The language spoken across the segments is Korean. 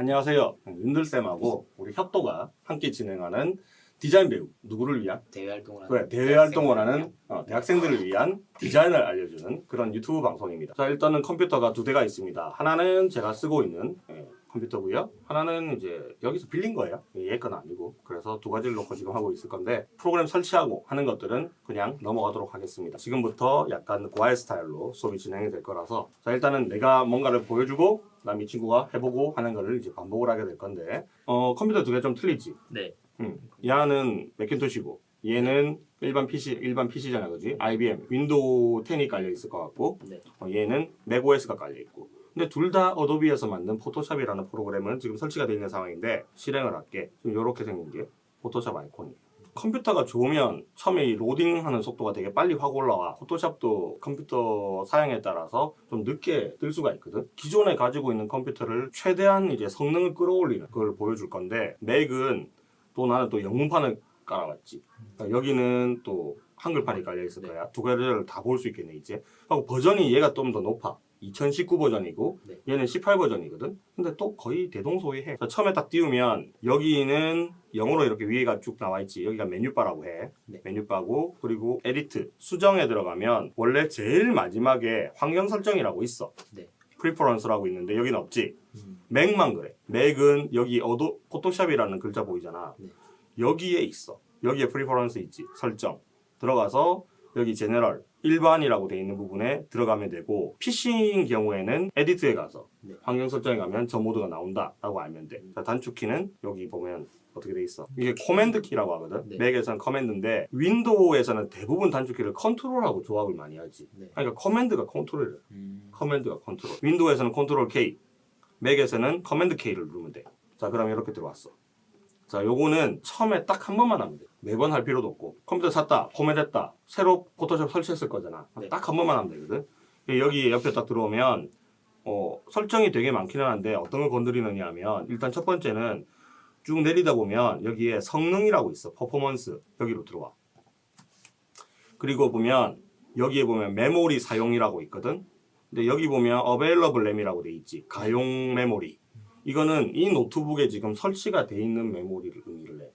안녕하세요. 윤들쌤하고 우리 협도가 함께 진행하는 디자인 배우 누구를 위한? 대외 활동을 하는 그래 대외 활동을 하는 어, 대학생들을 위한 디자인을 알려주는 그런 유튜브 방송입니다. 자 일단은 컴퓨터가 두 대가 있습니다. 하나는 제가 쓰고 있는 예, 컴퓨터고요. 하나는 이제 여기서 빌린 거예요. 얘 건 아니고 그래서 두 가지를 놓고 지금 하고 있을 건데 프로그램 설치하고 하는 것들은 그냥 넘어가도록 하겠습니다. 지금부터 약간 고아의 스타일로 수업이 진행이 될 거라서 자 일단은 내가 뭔가를 보여주고 그다음 이 친구가 해보고 하는 거를 이제 반복을 하게 될 건데 어 컴퓨터 두 개 좀 틀리지. 네. 음. 얘는 맥킨토시고 얘는 일반 PC 일반 PC잖아 그지? IBM 윈도우 10이 깔려 있을 것 같고 네. 어, 얘는 맥OS가 깔려 있고 근데 둘 다 어도비에서 만든 포토샵이라는 프로그램은 지금 설치가 되어 있는 상황인데 실행을 할게 지금 이렇게 생긴 게 포토샵 아이콘이에요. 컴퓨터가 좋으면 처음에 이 로딩하는 속도가 되게 빨리 확 올라와. 포토샵도 컴퓨터 사양에 따라서 좀 늦게 뜰 수가 있거든. 기존에 가지고 있는 컴퓨터를 최대한 이제 성능을 끌어올리는 그걸 보여줄 건데 맥은 또 나는 또 영문판을 깔아왔지. 그러니까 여기는 또 한글판이 깔려 있을 거야. 두 가지를 다 볼 수 있겠네 이제. 하고 버전이 얘가 좀 더 높아 2019 버전이고 네. 얘는 18 버전이거든. 근데 또 거의 대동소이해. 자, 처음에 딱 띄우면 여기는 영어로 이렇게 위에가 쭉 나와 있지. 여기가 menu bar라고 해. 네. menu bar고 그리고 edit 수정에 들어가면 원래 제일 마지막에 환경 설정이라고 있어. 네. preference라고 있는데 여기는 없지. 음. 맥만 그래. 맥은 여기 어도비 포토샵이라는 글자 보이잖아. 네. 여기에 있어. 여기에 preference 있지. 설정. 들어가서 여기 general 일반이라고 돼 있는 부분에 들어가면 되고 PC인 경우에는 edit에 가서 네. 환경 설정에 가면 저 모드가 나온다 라고 알면 돼 자, 단축키는 여기 보면 어떻게 돼 있어 이게 command 키라고 하거든 네. 맥에서는 command인데 윈도우에서는 대부분 단축키를 컨트롤하고 조합을 많이 하지 네. 그러니까 command가 컨트롤이래 음. command가 컨트롤. 윈도우에서는 컨트롤 K, 맥에서는 command K를 누르면 돼. 자, 그럼 이렇게 들어왔어. 자, 요거는 처음에 딱 한 번만 하면 돼. 매번 할 필요도 없고. 컴퓨터 샀다, 포맷했다, 새로 포토샵 설치했을 거잖아. 네. 딱 한 번만 하면 되거든. 여기 옆에 딱 들어오면 어, 설정이 되게 많기는 한데 어떤 걸 건드리느냐 하면 일단 첫 번째는 쭉 내리다 보면 여기에 성능이라고 있어. 퍼포먼스. 여기로 들어와. 그리고 보면 여기에 보면 메모리 사용이라고 있거든. 근데 여기 보면 available RAM이라고 돼 있지. 가용 메모리. 이거는 이 노트북에 지금 설치가 돼 있는 메모리를 의미를 해.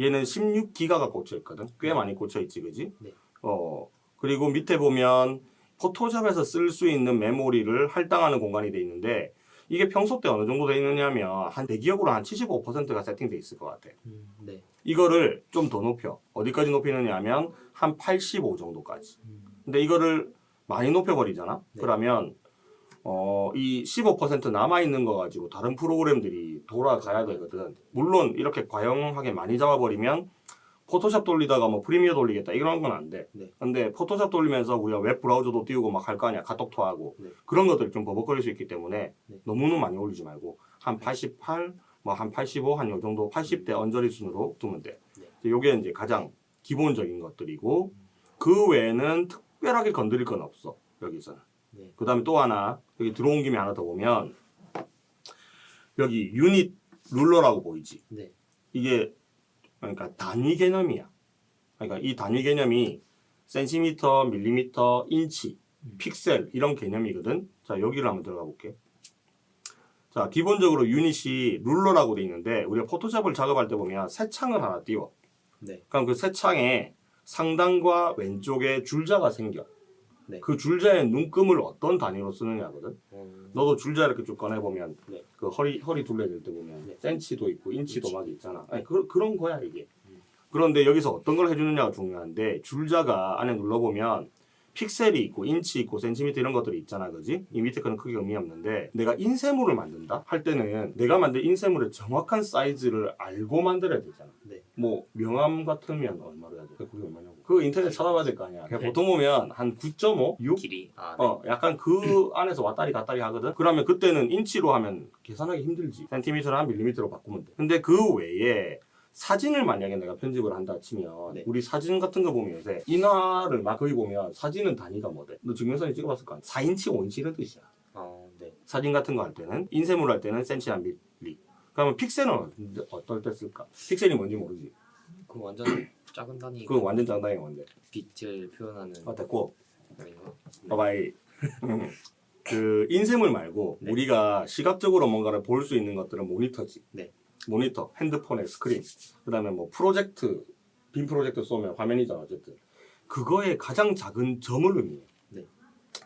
얘는 16기가가 꽂혀 있거든. 꽤 많이 꽂혀 있지, 그지? 네. 어. 그리고 밑에 보면 포토샵에서 쓸 수 있는 메모리를 할당하는 공간이 돼 있는데 이게 평소 때 어느 정도 돼 있느냐면 한 대기업으로 한 75%가 세팅돼 있을 것 같아. 음. 네. 이거를 좀 더 높여. 어디까지 높이느냐 하면 한 85 정도까지. 음. 근데 이거를 많이 높여버리잖아? 네. 그러면, 어, 이 15% 남아있는 거 가지고 다른 프로그램들이 돌아가야 되거든. 물론 이렇게 과하게 많이 잡아버리면 포토샵 돌리다가 뭐 프리미어 돌리겠다 이런 건 안 돼. 네. 근데 포토샵 돌리면서 우리가 웹 브라우저도 띄우고 막 할 거 아니야. 카톡도 하고. 네. 그런 것들이 좀 버벅거릴 수 있기 때문에 네. 너무너무 많이 올리지 말고 한 88, 뭐 한 85, 한 요 정도 80대 언저리 수준으로 두면 돼. 네. 요게 이제 가장 기본적인 것들이고 그 외에는 특별하게 건드릴 건 없어. 여기서는. 네. 그 다음에 또 하나 여기 들어온 김에 하나 더 보면 여기 unit ruler라고 보이지. 네. 이게 그러니까 단위 개념이야. 그러니까 이 단위 개념이 센티미터, 밀리미터, 인치, 픽셀 이런 개념이거든. 자 여기를 한번 들어가 볼게. 자 기본적으로 unit이 ruler라고 돼 있는데 우리가 포토샵을 작업할 때 보면 새 창을 하나 띄워. 네. 그럼 그 새 창에 상단과 왼쪽에 줄자가 생겨. 네. 그 줄자의 눈금을 어떤 단위로 쓰느냐거든. 음. 너도 줄자 이렇게 쭉 꺼내 보면 네. 그 허리 허리 둘레 잴 때 보면 네. 센치도 있고 인치도 인치. 막 있잖아. 아니 그, 그런 거야 이게. 음. 그런데 여기서 어떤 걸 해주느냐가 중요한데 줄자가 안에 눌러 보면 픽셀이 있고 인치 있고 센티미터 이런 것들이 있잖아 그지? 이 밑에 거는 크게 의미 없는데 내가 인쇄물을 만든다 할 때는 내가 만든 인쇄물의 정확한 사이즈를 알고 만들어야 되잖아 네. 뭐 명함 같으면 얼마로 해야 돼? 그게 얼마냐고 그거 인터넷 찾아봐야 될 거 아니야 그냥 네. 보통 보면 한 9.5? 6? 길이. 아, 네. 어, 약간 그 안에서 왔다리 갔다리 하거든? 그러면 그때는 인치로 하면 계산하기 힘들지. 센티미터나 밀리미터로 바꾸면 돼. 근데 그 외에 사진을 만약에 내가 편집을 한다 치면 네. 우리 사진 같은 거 보면 요새 인화를 막 거기 보면 사진은 단위가 뭐돼? 너 증명사진 찍어봤을 거 아니야? 4인치, 5인치 이런 뜻이야. 아, 네. 사진 같은 거 할 때는 인쇄물 할 때는 센치나 밀리. 그러면 픽셀은 어떤- 어떨 때 쓸까? 픽셀이 뭔지 모르지. 그 완전 작은 단위. 그거 완전 장단이 뭔데? 빛을 표현하는 어, 됐고. 거인가? 봐봐이. 그 인쇄물 말고 네. 우리가 시각적으로 뭔가를 볼 수 있는 것들은 모니터지. 네. 모니터, 핸드폰의 스크린, 그다음에 뭐 프로젝트, 빔 프로젝트 쏘면 화면이잖아 어쨌든. 그거의 가장 작은 점을 의미해. 네.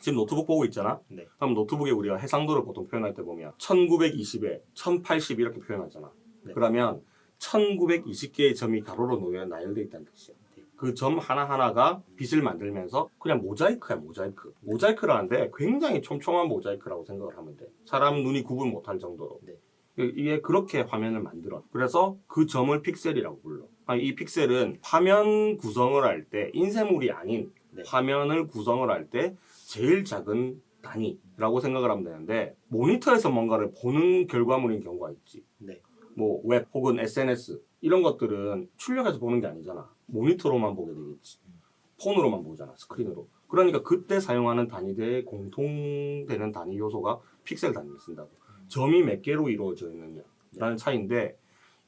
지금 노트북 보고 있잖아. 네. 그럼 노트북에 우리가 해상도를 보통 표현할 때 보면 1920에 1080 이렇게 표현하잖아. 네. 그러면 1920개의 점이 가로로 놓여 나열돼 있다는 뜻이야. 네. 그 점 하나하나가 빛을 만들면서 그냥 모자이크야 모자이크 모자이크라는데 굉장히 촘촘한 모자이크라고 생각을 하면 돼 사람 눈이 구분 못할 정도로 네. 이게 그렇게 화면을 만들어 그래서 그 점을 픽셀이라고 불러 아니, 이 픽셀은 화면 구성을 할 때 인쇄물이 아닌 네. 화면을 구성을 할 때 제일 작은 단위라고 생각을 하면 되는데 모니터에서 뭔가를 보는 결과물인 경우가 있지 네. 뭐 웹 혹은 SNS 이런 것들은 출력해서 보는 게 아니잖아. 모니터로만 보게 되겠지. 폰으로만 보잖아. 스크린으로. 그러니까 그때 사용하는 단위대의 공통되는 단위 요소가 픽셀 단위를 쓴다고. 점이 몇 개로 이루어져 있느냐라는 차이인데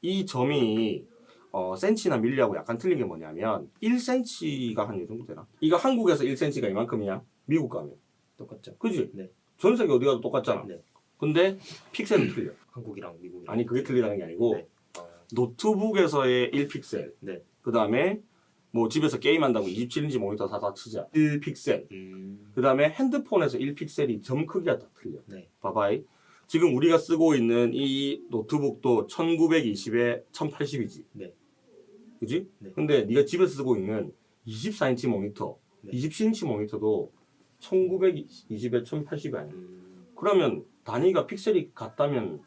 이 점이 어, 센치나 밀리하고 약간 틀린 게 뭐냐면 1cm가 한 이 정도 되나? 이거 한국에서 1cm가 이만큼이야. 미국 가면. 똑같죠. 그지? 네. 전 세계 어디 가도 똑같잖아. 네. 근데 픽셀은 틀려. 한국이랑 미국이랑. 아니 그게 틀리다는 게 아니고 네. 아, 노트북에서의 1픽셀 네. 그 다음에 뭐 집에서 게임한다고 27인치 모니터 사다 치자 1픽셀 음. 그 다음에 핸드폰에서 1픽셀이 점 크기가 다 틀려 네. 봐봐이 지금 우리가 쓰고 있는 이 노트북도 1920에 1080이지 네. 그지? 네. 근데 네가 집에서 쓰고 있는 24인치 모니터 네. 27인치 모니터도 1920에 1080이 아니야 음. 그러면 단위가 픽셀이 같다면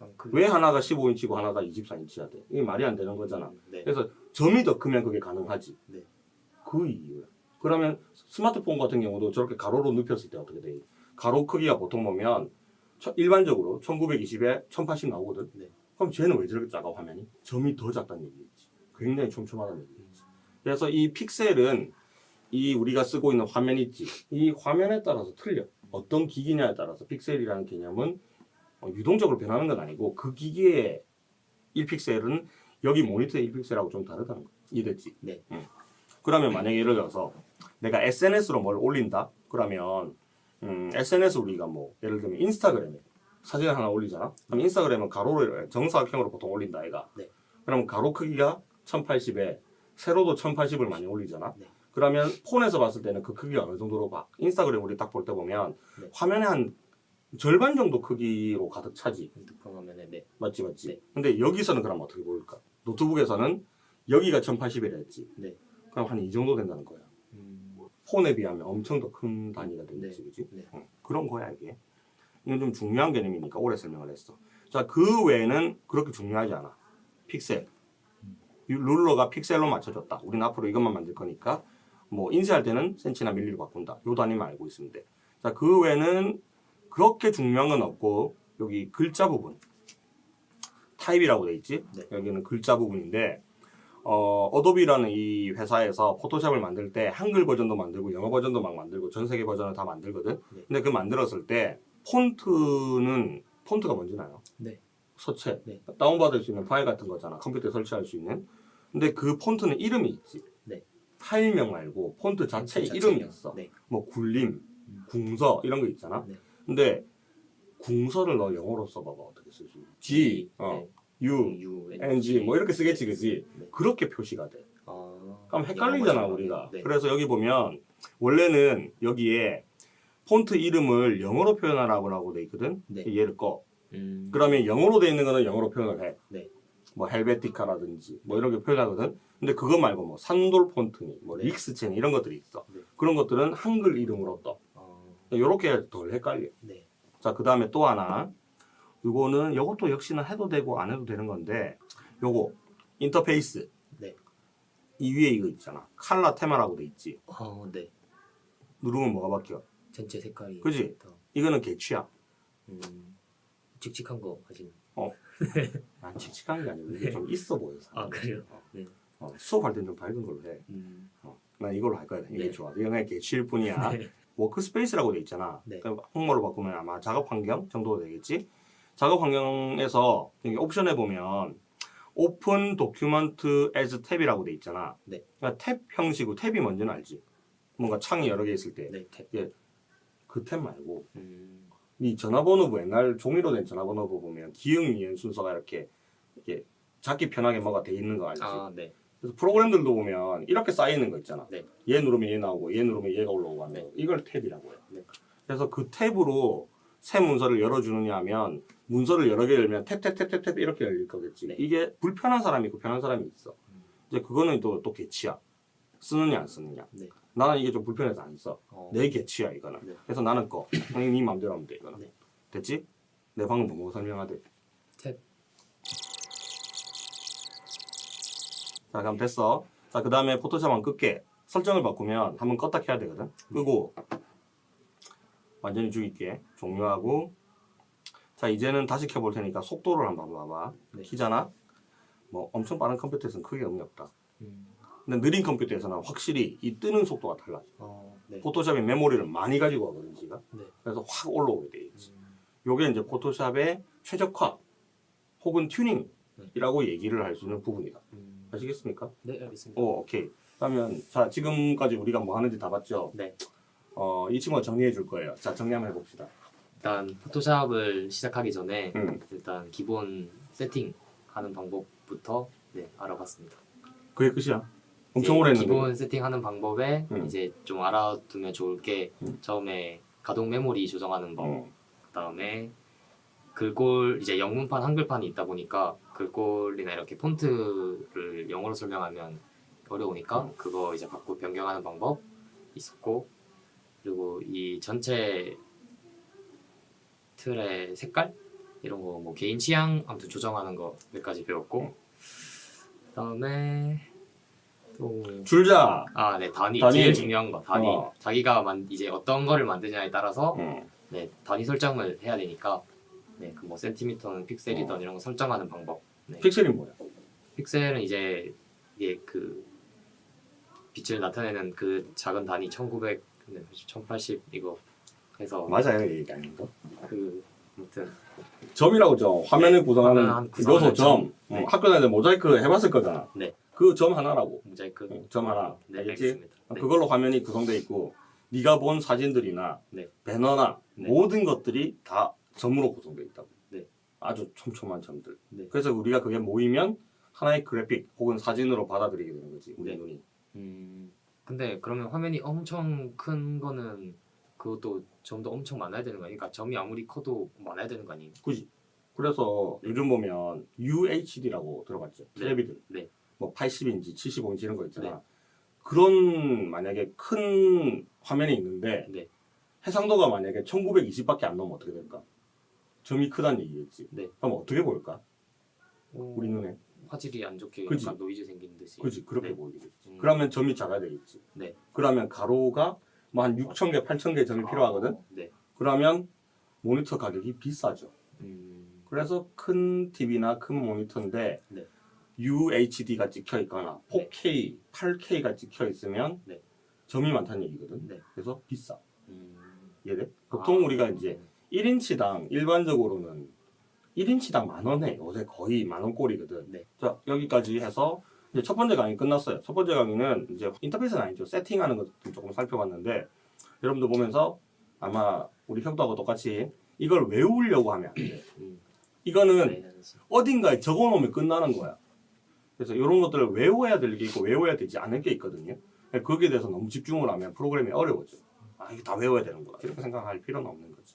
아, 그- 왜 하나가 15인치고 하나가 24인치야 돼? 이게 말이 안 되는 거잖아 네. 그래서 점이 더 크면 그게 가능하지. 네. 그 이유야. 그러면 스마트폰 같은 경우도 저렇게 가로로 눕혔을 때 어떻게 돼? 가로 크기가 보통 보면 저- 일반적으로 1920에 1080 나오거든. 네. 그럼 쟤는 왜 저렇게 작아 화면이? 점이 더 작다는 얘기겠지. 굉장히 촘촘하다는 얘기겠지. 그래서 이 픽셀은 이 우리가 쓰고 있는 화면 있지. 이 화면에 따라서 틀려. 어떤 기기냐에 따라서 픽셀이라는 개념은 어, 유동적으로 변하는 건 아니고 그 기기의 1픽셀은 여기 모니터의 1픽셀하고 좀 다르다는 거. 이해됐지? 네. 응. 그러면 만약에 예를 들어서 내가 SNS로 뭘 올린다? 그러면 음, SNS 우리가 뭐 예를 들면 인스타그램에 사진을 하나 올리잖아? 그럼 인스타그램은 가로로 정사각형으로 보통 올린다 얘가. 네. 그럼 가로 크기가 1080에 세로도 1080을 많이 올리잖아? 네. 그러면 폰에서 봤을 때는 그 크기가 어느 정도로 봐? 인스타그램 우리 딱 볼 때 보면 네. 화면에 한 절반 정도 크기로 가득 차지. 핸드폰 화면에 네. 맞지 맞지. 네. 근데 여기서는 그럼 어떻게 보일까? 노트북에서는 여기가 1080이라 했지. 네. 그럼 한 이 정도 된다는 거야. 음. 폰에 비하면 엄청 더 큰 단위가 되겠지, 그지? 네. 응. 그런 거야 이게. 이건 좀 중요한 개념이니까 오래 설명을 했어. 자, 그 외에는 그렇게 중요하지 않아. 픽셀. 이 룰러가 픽셀로 맞춰졌다. 우리는 앞으로 이것만 만들 거니까 뭐 인쇄할 때는 센치나 밀리로 바꾼다. 요 단위만 알고 돼. 자, 그 외에는 그렇게 중요한 건 없고 여기 글자 부분 타입이라고 돼 있지. 네. 여기는 글자 부분인데 어, 어도비라는 이 회사에서 포토샵을 만들 때 한글 버전도 만들고 영어 버전도 막 만들고 전 세계 버전을 다 만들거든. 네. 근데 그 만들었을 때 폰트는 폰트가 뭔지 알아요? 네. 서체. 네. 다운받을 수 있는 파일 같은 거잖아. 컴퓨터에 설치할 수 있는. 근데 그 폰트는 이름이 있지. 네. 파일명 말고 폰트 자체에 폰트 이름이 자체요. 있어. 네. 뭐 굴림, 음. 궁서 이런 거 있잖아. 네. 근데 궁서를 너 영어로 써봐봐 어떻게 있지? G, 어, U, 네. U, NG 뭐 이렇게 쓰겠지, 그지? 네. 그렇게 표시가 돼. 아. 그럼 헷갈리잖아 우리가. 네. 그래서 여기 보면 원래는 여기에 폰트 이름을 영어로 표현하라고 라고 돼 있거든. 네. 얘를 꺼. 음. 그러면 영어로 돼 있는 거는 영어로 표현을 해. 네. 뭐 헬베티카라든지 뭐 이런 게 표현하거든. 근데 그거 말고 뭐 산돌 폰트니, 뭐 네. 릭스체니 이런 것들이 있어. 네. 그런 것들은 한글 이름으로 떠. 아. 요렇게 덜 헷갈려. 네. 자, 그 다음에 또 하나. 요거는 요것도 역시나 해도 되고 안 해도 되는 건데 요거 인터페이스. 네. 이 위에 이거 있잖아. 칼라 테마라고 돼 있지. 어, 네. 누르면 뭐가 바뀌어? 전체 색깔이 그지? 더, 이거는 개취야. 음. 칙칙한 거 하시는. 난 칙칙한 게 아니고 이게 네. 좀 있어 보여서. 아, 그래요? 네. 어, 수업할 땐 좀 밝은 걸로 해. 음. 어, 난 이걸로 할 거야. 이게 네. 좋아. 그냥 개취일 뿐이야. 네. workspace라고 돼 있잖아. 네. 그럼 한글로 바꾸면 아마 작업 환경 정도 되겠지. 작업 환경에서 여기 옵션에 보면 오픈 도큐먼트 as 탭이라고 돼 있잖아. 네. 그러니까 탭 형식으로 탭이 뭔지는 알지. 뭔가 창이 여러 개 있을 때 네. 탭. 그 탭 말고 음. 이 전화번호부 옛날 종이로 된 전화번호부 보면 기역 니은 순서가 이렇게 이렇게 잡기 편하게 뭐가 돼 있는 거 알지? 아, 네. 그래서 프로그램들도 보면 이렇게 쌓여 있는 거 있잖아. 네. 얘 누르면 얘 나오고 얘 누르면 얘가 올라오고 하는 네. 거. 이걸 탭이라고 해요. 네. 그래서 그 탭으로 새 문서를 열어주느냐 하면 문서를 여러 개 열면 탭탭탭탭탭 이렇게 열릴 거겠지. 네. 이게 불편한 사람이 있고 편한 사람이 있어. 음. 이제 그거는 또, 또 개치야. 쓰느냐 안 쓰느냐. 네. 나는 이게 좀 불편해서 안 써. 어. 내 개치야 이거는. 네. 그래서 나는 거. 형님 네 맘대로 하면 돼 이거는. 네. 됐지? 내 방금 뭐 설명하대. 탭. 자 그럼 됐어. 자그 다음에 포토샵 안 끌게. 설정을 바꾸면 한번 껐다 켜야 되거든. 끄고 완전히 죽일게. 종료하고 자 이제는 다시 켜볼 테니까 속도를 한번 봐봐. 네. 키잖아. 뭐 엄청 빠른 컴퓨터에서는 크게 의미 없다. 음. 근데 느린 컴퓨터에서는 확실히 이 뜨는 속도가 달라. 어, 네. 포토샵이 메모리를 많이 가지고 가거든 지가. 네. 그래서 확 올라오게 돼 있지. 음. 요게 이제 포토샵의 최적화 혹은 튜닝이라고 얘기를 할 수 있는 부분이다. 음. 아시겠습니까? 네, 알겠습니다. 오, 오케이. 그러면 자 지금까지 우리가 뭐 하는지 다 봤죠? 네. 어, 이 친구가 정리해 줄 거예요. 자 정리 한번 해봅시다. 일단 포토샵을 시작하기 전에 음. 일단 기본 세팅하는 방법부터 네, 알아봤습니다. 그게 끝이야. 엄청 오래 했는데. 기본 세팅하는 방법에 음. 이제 좀 알아두면 좋을 게 음. 처음에 가동 메모리 조정하는 법, 어. 그다음에 글꼴 이제 영문판 한글판이 있다 보니까 글꼴이나 이렇게 폰트를 영어로 설명하면 어려우니까 음. 그거 이제 바꾸 변경하는 방법 있었고 그리고 이 전체 틀의 색깔 이런 거 뭐 개인 취향 아무튼 조정하는 거 몇 가지 배웠고 음. 그다음에 또 줄자. 아, 네, 단위. 단위. 제일 중요한 거, 단위. 어. 자기가 만, 이제 어떤 거를 만드냐에 따라서 어. 네, 단위 설정을 해야 되니까 네, 그 뭐 센티미터는 픽셀이든 어. 이런 거 설정하는 방법. 네. 픽셀이 뭐야? 픽셀은 이제 이게 그 빛을 나타내는 그 작은 단위 1900, 네, 1080 이거 해서 맞아요, 이 얘기 아닌 거. 그 아무튼 점이라고 점. 화면을 한- 구성하는 요소 점. 점. 네. 어, 학교 다닐 때 모자이크 해봤을 거잖아. 네. 그 점 하나라고. 모자이크. 어, 점 하나. 네, 알겠지? 알겠습니다. 네. 그걸로 화면이 구성돼 있고 네가 본 사진들이나 네. 배너나 네. 모든 것들이 다 점으로 구성돼 있다고. 네. 아주 촘촘한 점들. 네. 그래서 우리가 그게 모이면 하나의 그래픽 혹은 사진으로 받아들이게 되는 거지. 우리 네. 눈이. 음, 근데 그러면 화면이 엄청 큰 거는 그것도 점도 엄청 많아야 되는 거 아니에요? 그러니까 점이 아무리 커도 많아야 되는 거 아니에요? 그지? 그래서 요즘 보면 UHD라고 들어봤죠. 네. 텔레비전. 네. 뭐 80인치, 75인치 이런 거 있잖아. 네. 그런 만약에 큰 화면이 있는데 네. 해상도가 만약에 1920밖에 안 넘으면 어떻게 될까? 점이 크다는 얘기겠지. 네. 그럼 어떻게 보일까? 어, 우리 눈에. 화질이 안 좋게 그지? 약간 노이즈 생기는 듯이. 그지? 그렇게 네. 보이겠지. 음. 그러면 점이 작아야 되겠지. 네. 그러면 가로가 뭐 한 6천 개, 8천 개 점이 필요하거든. 아, 네. 그러면 모니터 가격이 비싸죠. 음, 그래서 큰 TV나 큰 모니터인데 네. UHD가 찍혀 있거나 4K, 8K가 찍혀 있으면 네. 점이 많다는 얘기거든. 네. 그래서 비싸. 음. 이해돼? 보통 아, 우리가 이제 1인치당 일반적으로는 1인치당 만 원에 요새 거의 만 원꼴이거든. 네. 자 여기까지 해서 이제 첫 번째 강의 끝났어요. 첫 번째 강의는 이제 인터페이스는 아니죠. 세팅하는 것들 조금 살펴봤는데 여러분들 보면서 아마 우리 형도하고 똑같이 이걸 외우려고 하면 안 돼. 음. 이거는 네. 어딘가에 적어놓으면 끝나는 거야. 그래서 이런 것들을 외워야 될 게 있고 외워야 되지 않을 게 있거든요. 거기에 대해서 너무 집중을 하면 프로그램이 어려워져. 아 이게 다 외워야 되는구나 이렇게 생각할 필요는 없는 거지.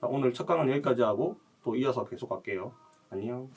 자, 오늘 첫 강은 여기까지 하고 또 이어서 계속 갈게요. 안녕.